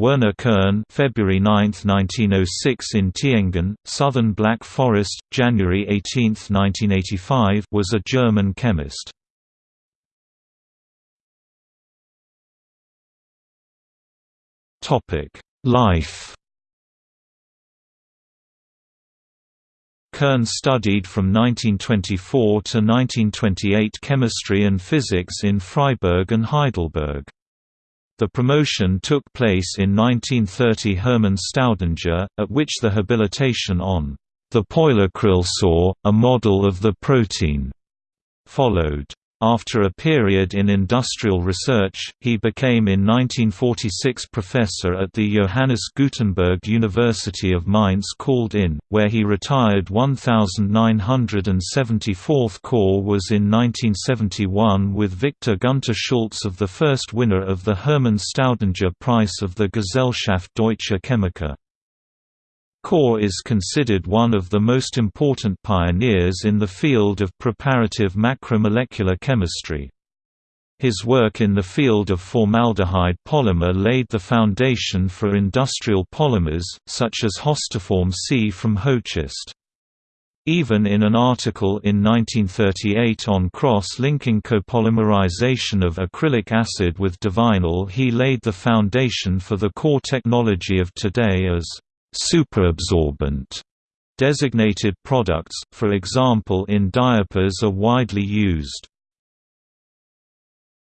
Werner Kern February 9, 1906 in Tiengen, Southern Black Forest, January 18, 1985 was a German chemist. Life Kern studied from 1924 to 1928 chemistry and physics in Freiburg and Heidelberg. The promotion took place in 1930 Hermann Staudinger, at which the habilitation on the Polyacrylsäure, a model of the protein, followed. After a period in industrial research, he became in 1946 professor at the Johannes Gutenberg University of Mainz called in, where he retired 1974th corps was in 1971 with Victor Gunter Schulz of the first winner of the Hermann Staudinger Prize of the Gesellschaft Deutscher Chemiker. Corps is considered one of the most important pioneers in the field of preparative macromolecular chemistry. His work in the field of formaldehyde polymer laid the foundation for industrial polymers, such as Hostaform C from Hoechst. Even in an article in 1938 on cross-linking copolymerization of acrylic acid with divinyl he laid the foundation for the core technology of today as superabsorbent designated products, for example in diapers are widely used.